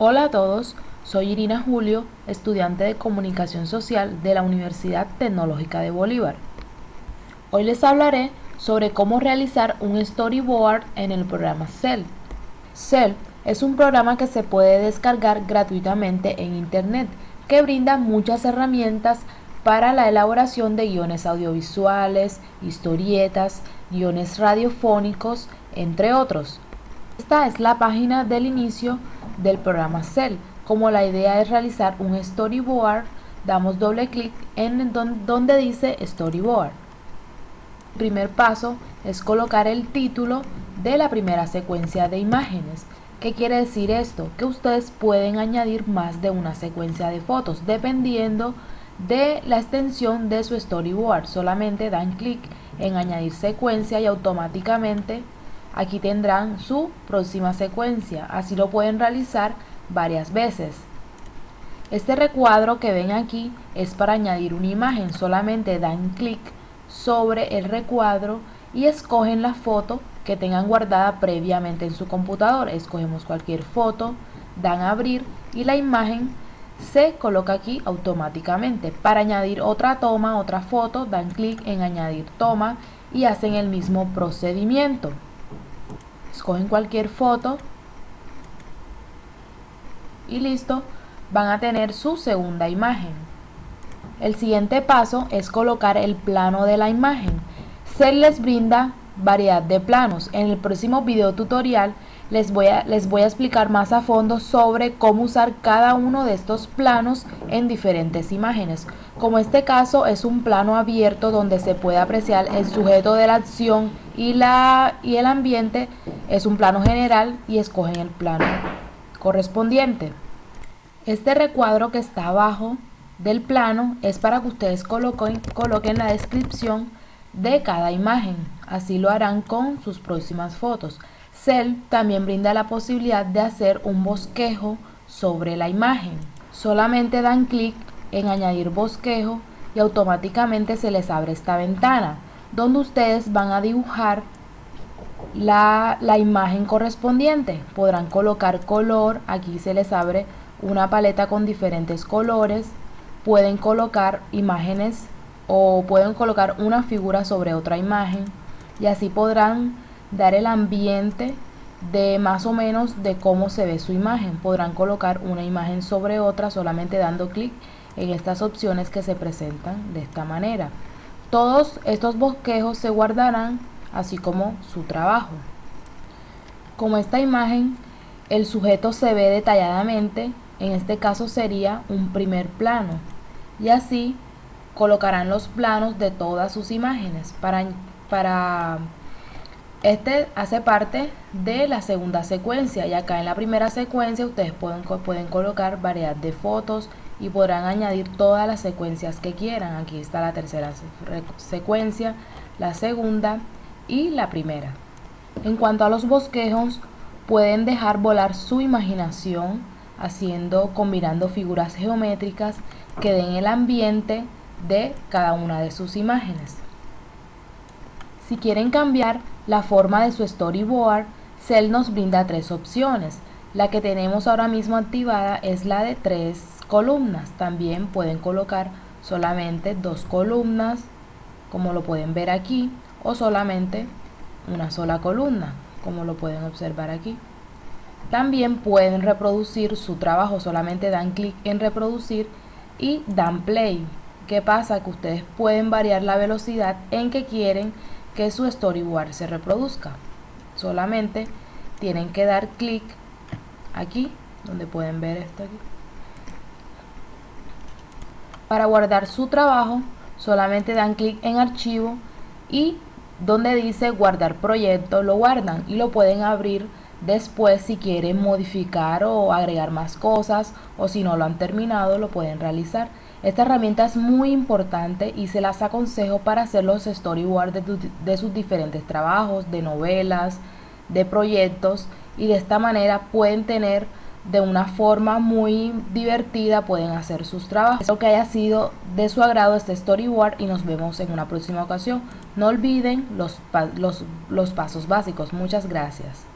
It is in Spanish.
Hola a todos, soy Irina Julio, estudiante de Comunicación Social de la Universidad Tecnológica de Bolívar. Hoy les hablaré sobre cómo realizar un storyboard en el programa Cell. Cell es un programa que se puede descargar gratuitamente en Internet que brinda muchas herramientas para la elaboración de guiones audiovisuales, historietas, guiones radiofónicos, entre otros. Esta es la página del inicio del programa Cell. Como la idea es realizar un storyboard, damos doble clic en donde dice storyboard. Primer paso es colocar el título de la primera secuencia de imágenes. ¿Qué quiere decir esto? Que ustedes pueden añadir más de una secuencia de fotos dependiendo de la extensión de su storyboard. Solamente dan clic en añadir secuencia y automáticamente Aquí tendrán su próxima secuencia, así lo pueden realizar varias veces. Este recuadro que ven aquí es para añadir una imagen, solamente dan clic sobre el recuadro y escogen la foto que tengan guardada previamente en su computador. Escogemos cualquier foto, dan a abrir y la imagen se coloca aquí automáticamente. Para añadir otra toma, otra foto, dan clic en añadir toma y hacen el mismo procedimiento escogen cualquier foto y listo, van a tener su segunda imagen. El siguiente paso es colocar el plano de la imagen. Se les brinda variedad de planos. En el próximo video tutorial les voy, a, les voy a explicar más a fondo sobre cómo usar cada uno de estos planos en diferentes imágenes. Como este caso es un plano abierto donde se puede apreciar el sujeto de la acción y, la, y el ambiente, es un plano general y escogen el plano correspondiente. Este recuadro que está abajo del plano es para que ustedes coloquen, coloquen la descripción de cada imagen. Así lo harán con sus próximas fotos. Cell también brinda la posibilidad de hacer un bosquejo sobre la imagen. Solamente dan clic en añadir bosquejo y automáticamente se les abre esta ventana donde ustedes van a dibujar la, la, imagen correspondiente. Podrán colocar color, aquí se les abre una paleta con diferentes colores. Pueden colocar imágenes o pueden colocar una figura sobre otra imagen y así podrán dar el ambiente de más o menos de cómo se ve su imagen. Podrán colocar una imagen sobre otra solamente dando clic en estas opciones que se presentan de esta manera. Todos estos bosquejos se guardarán así como su trabajo. Como esta imagen el sujeto se ve detalladamente, en este caso sería un primer plano y así colocarán los planos de todas sus imágenes para, para este hace parte de la segunda secuencia y acá en la primera secuencia ustedes pueden, pueden colocar variedad de fotos y podrán añadir todas las secuencias que quieran. Aquí está la tercera secuencia, la segunda y la primera. En cuanto a los bosquejos, pueden dejar volar su imaginación haciendo, combinando figuras geométricas que den el ambiente de cada una de sus imágenes. Si quieren cambiar la forma de su storyboard, Cell nos brinda tres opciones. La que tenemos ahora mismo activada es la de tres columnas. También pueden colocar solamente dos columnas, como lo pueden ver aquí, o solamente una sola columna, como lo pueden observar aquí. También pueden reproducir su trabajo, solamente dan clic en reproducir y dan play. ¿Qué pasa? Que ustedes pueden variar la velocidad en que quieren que su storyboard se reproduzca. Solamente tienen que dar clic aquí, donde pueden ver esto aquí. Para guardar su trabajo, solamente dan clic en archivo y donde dice guardar proyecto, lo guardan y lo pueden abrir después si quieren modificar o agregar más cosas o si no lo han terminado lo pueden realizar. Esta herramienta es muy importante y se las aconsejo para hacer los storyboards de, sus diferentes trabajos, de novelas, de proyectos y de esta manera pueden tener de una forma muy divertida, pueden hacer sus trabajos. Espero que haya sido de su agrado este storyboard y nos vemos en una próxima ocasión. No olviden los, los, los pasos básicos. Muchas gracias.